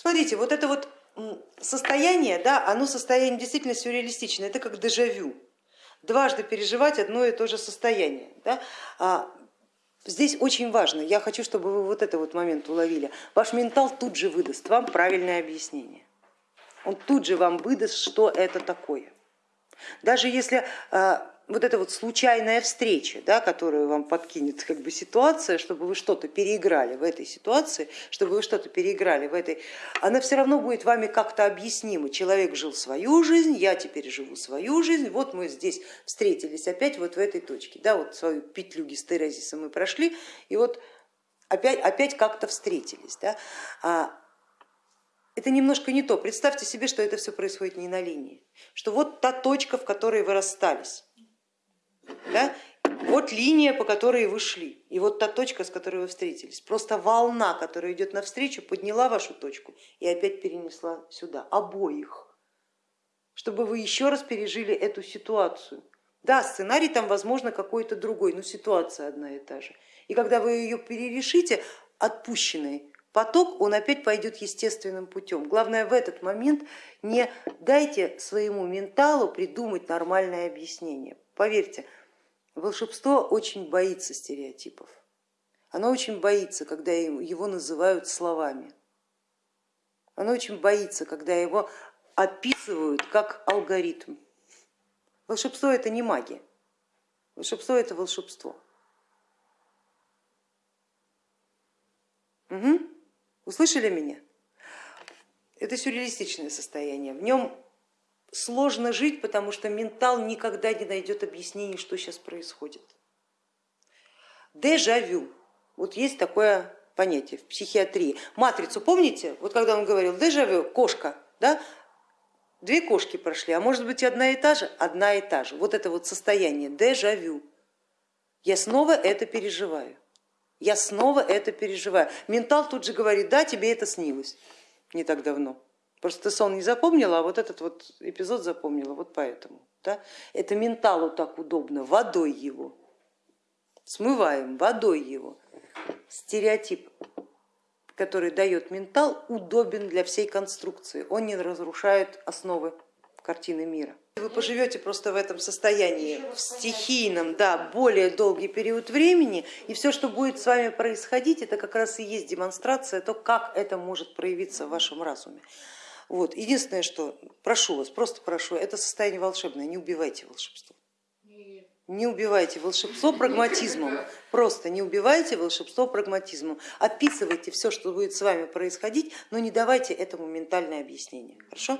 Смотрите, вот это вот состояние, да, оно состояние действительно сюрреалистичное, это как дежавю. Дважды переживать одно и то же состояние. Да? А здесь очень важно, я хочу, чтобы вы вот этот вот момент уловили. Ваш ментал тут же выдаст вам правильное объяснение. Он тут же вам выдаст, что это такое. Даже если а, вот эта вот случайная встреча, да, которую вам подкинет как бы ситуация, чтобы вы что-то переиграли в этой ситуации, чтобы вы что-то переиграли в этой, она все равно будет вами как-то объяснима. Человек жил свою жизнь, я теперь живу свою жизнь, вот мы здесь встретились опять вот в этой точке, да, вот свою петлю гистерезиса мы прошли, и вот опять, опять как-то встретились. Да. А это немножко не то. Представьте себе, что это все происходит не на линии, что вот та точка, в которой вы расстались, да? Вот линия, по которой вы шли, и вот та точка, с которой вы встретились. Просто волна, которая идет навстречу, подняла вашу точку и опять перенесла сюда, обоих, чтобы вы еще раз пережили эту ситуацию. Да, сценарий там, возможно, какой-то другой, но ситуация одна и та же. И когда вы ее перерешите, отпущенный поток, он опять пойдет естественным путем. Главное в этот момент не дайте своему менталу придумать нормальное объяснение. Поверьте, Волшебство очень боится стереотипов. Оно очень боится, когда его называют словами. Оно очень боится, когда его описывают как алгоритм. Волшебство это не магия, волшебство это волшебство. Угу. Услышали меня? Это сюрреалистичное состояние. В нем сложно жить, потому что ментал никогда не найдет объяснений, что сейчас происходит. Дежавю, вот есть такое понятие в психиатрии. Матрицу помните, вот когда он говорил дежавю, кошка, да? две кошки прошли, а может быть одна и та же? Одна и та же. Вот это вот состояние дежавю. Я снова это переживаю. Я снова это переживаю. Ментал тут же говорит, да, тебе это снилось не так давно. Просто ты сон не запомнила, а вот этот вот эпизод запомнила, вот поэтому. Да? Это менталу так удобно, водой его. Смываем водой его. Стереотип, который дает ментал, удобен для всей конструкции. Он не разрушает основы картины мира. Вы поживете просто в этом состоянии, в стихийном, да, более долгий период времени, и все, что будет с вами происходить, это как раз и есть демонстрация, то, как это может проявиться в вашем разуме. Вот. Единственное, что прошу вас, просто прошу, это состояние волшебное, не убивайте волшебство. Не убивайте волшебство прагматизмом, просто не убивайте волшебство прагматизмом. Описывайте все, что будет с вами происходить, но не давайте этому ментальное объяснение. Хорошо?